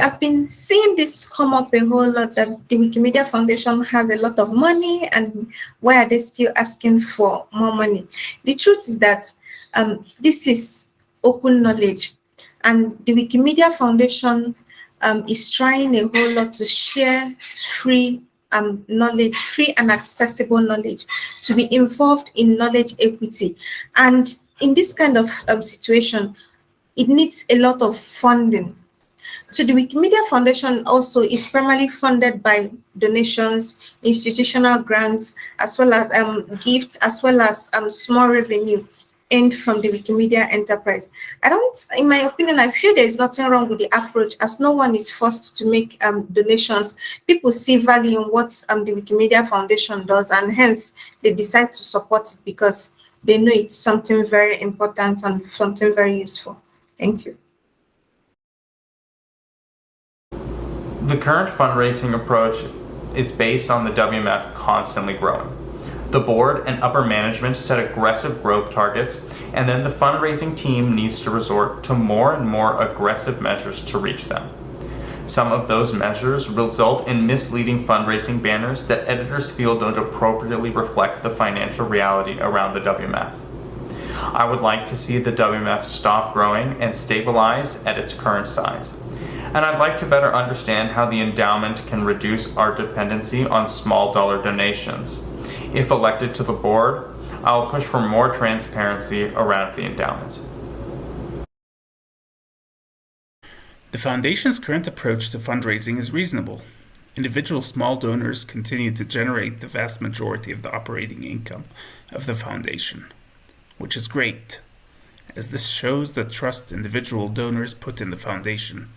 I've been seeing this come up a whole lot that the Wikimedia Foundation has a lot of money and why are they still asking for more money? The truth is that um, this is open knowledge and the Wikimedia Foundation um, is trying a whole lot to share free um, knowledge, free and accessible knowledge, to be involved in knowledge equity. And in this kind of um, situation, it needs a lot of funding so the Wikimedia Foundation also is primarily funded by donations, institutional grants, as well as um, gifts, as well as um, small revenue earned from the Wikimedia enterprise. I don't, in my opinion, I feel there is nothing wrong with the approach as no one is forced to make um, donations. People see value in what um, the Wikimedia Foundation does and hence they decide to support it because they know it's something very important and something very useful. Thank you. The current fundraising approach is based on the WMF constantly growing. The board and upper management set aggressive growth targets, and then the fundraising team needs to resort to more and more aggressive measures to reach them. Some of those measures result in misleading fundraising banners that editors feel don't appropriately reflect the financial reality around the WMF. I would like to see the WMF stop growing and stabilize at its current size and I'd like to better understand how the endowment can reduce our dependency on small dollar donations. If elected to the board, I will push for more transparency around the endowment. The Foundation's current approach to fundraising is reasonable. Individual small donors continue to generate the vast majority of the operating income of the Foundation, which is great, as this shows the trust individual donors put in the Foundation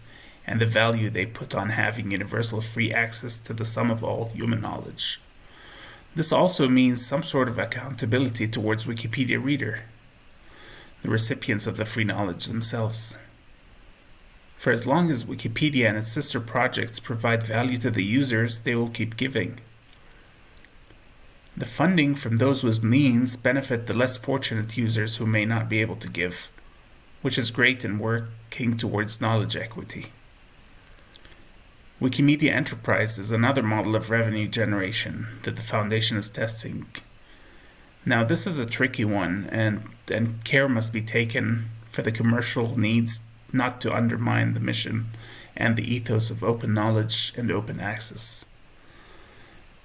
and the value they put on having universal free access to the sum of all human knowledge. This also means some sort of accountability towards Wikipedia reader, the recipients of the free knowledge themselves. For as long as Wikipedia and its sister projects provide value to the users, they will keep giving. The funding from those with means benefit the less fortunate users who may not be able to give, which is great in working towards knowledge equity. Wikimedia Enterprise is another model of revenue generation that the Foundation is testing. Now this is a tricky one and, and care must be taken for the commercial needs not to undermine the mission and the ethos of open knowledge and open access.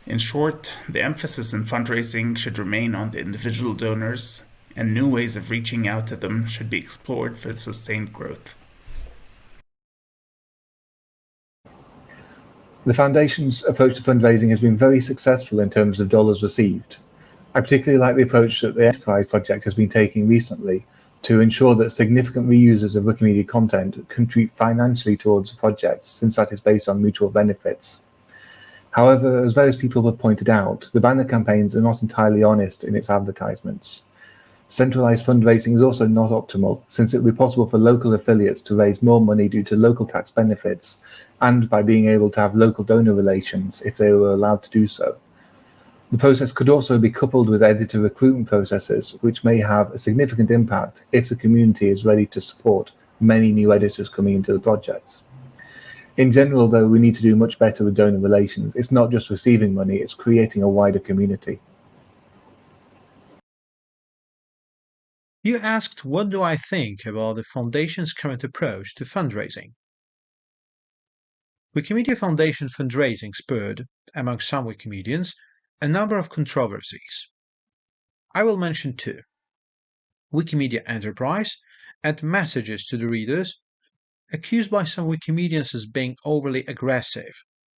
In short, the emphasis in fundraising should remain on the individual donors and new ways of reaching out to them should be explored for sustained growth. The Foundation's approach to fundraising has been very successful in terms of dollars received. I particularly like the approach that the Enterprise project has been taking recently to ensure that significant reusers of Wikimedia content contribute financially towards the project, since that is based on mutual benefits. However, as various people have pointed out, the banner campaigns are not entirely honest in its advertisements. Centralized fundraising is also not optimal, since it would be possible for local affiliates to raise more money due to local tax benefits, and by being able to have local donor relations if they were allowed to do so. The process could also be coupled with editor recruitment processes, which may have a significant impact if the community is ready to support many new editors coming into the projects. In general, though, we need to do much better with donor relations. It's not just receiving money, it's creating a wider community. You asked what do I think about the Foundation's current approach to fundraising. Wikimedia Foundation fundraising spurred, among some Wikimedians, a number of controversies. I will mention two. Wikimedia Enterprise and messages to the readers, accused by some Wikimedians as being overly aggressive,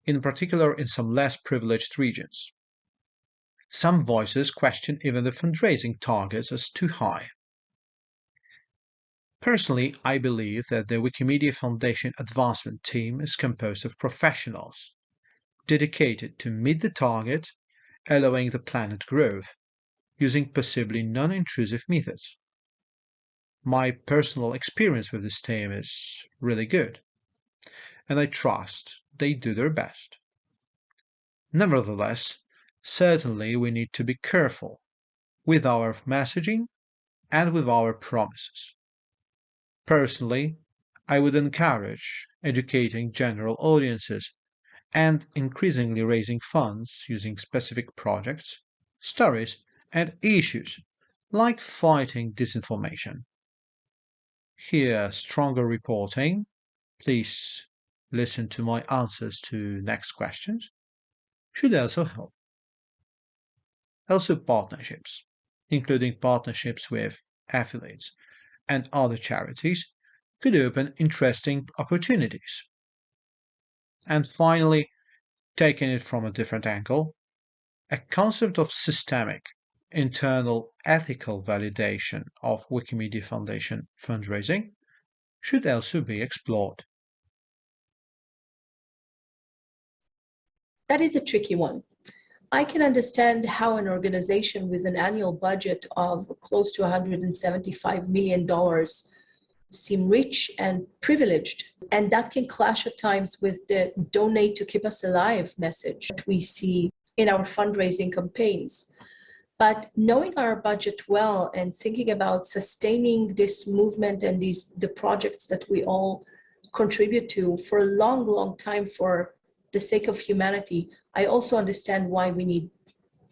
in particular in some less privileged regions. Some voices question even the fundraising targets as too high. Personally, I believe that the Wikimedia Foundation Advancement Team is composed of professionals dedicated to meet the target, allowing the planned growth, using possibly non-intrusive methods. My personal experience with this team is really good, and I trust they do their best. Nevertheless, certainly we need to be careful with our messaging and with our promises. Personally, I would encourage educating general audiences and increasingly raising funds using specific projects, stories, and issues like fighting disinformation. Here, stronger reporting. Please listen to my answers to next questions. Should also help. Also partnerships, including partnerships with affiliates and other charities, could open interesting opportunities. And finally, taking it from a different angle, a concept of systemic internal ethical validation of Wikimedia Foundation fundraising should also be explored. That is a tricky one. I can understand how an organization with an annual budget of close to $175 million seem rich and privileged. And that can clash at times with the donate to keep us alive message that we see in our fundraising campaigns. But knowing our budget well and thinking about sustaining this movement and these the projects that we all contribute to for a long, long time for the sake of humanity, I also understand why we need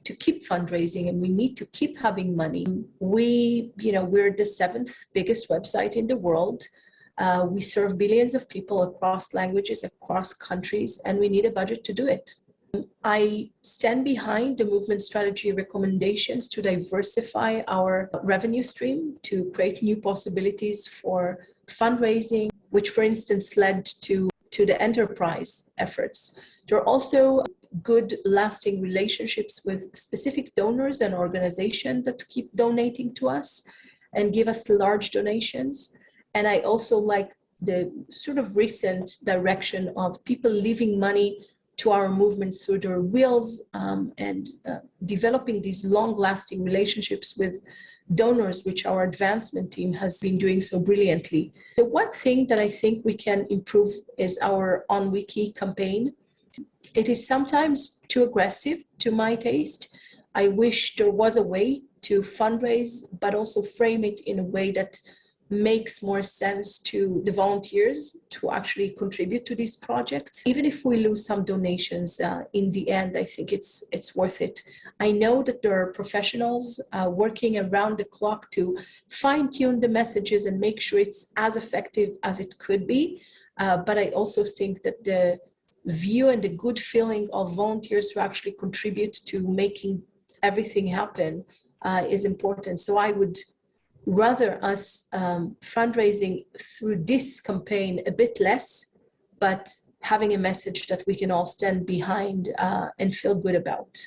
to keep fundraising and we need to keep having money. We, you know, we're the seventh biggest website in the world. Uh, we serve billions of people across languages, across countries, and we need a budget to do it. I stand behind the movement strategy recommendations to diversify our revenue stream, to create new possibilities for fundraising, which for instance led to, to the enterprise efforts. There are also good lasting relationships with specific donors and organizations that keep donating to us and give us large donations. And I also like the sort of recent direction of people leaving money to our movement through their wills um, and uh, developing these long-lasting relationships with donors, which our advancement team has been doing so brilliantly. The one thing that I think we can improve is our OnWiki campaign. It is sometimes too aggressive to my taste. I wish there was a way to fundraise, but also frame it in a way that makes more sense to the volunteers to actually contribute to these projects. Even if we lose some donations uh, in the end, I think it's it's worth it. I know that there are professionals uh, working around the clock to fine tune the messages and make sure it's as effective as it could be. Uh, but I also think that the view and the good feeling of volunteers who actually contribute to making everything happen uh, is important. So I would rather us um, fundraising through this campaign a bit less, but having a message that we can all stand behind uh, and feel good about.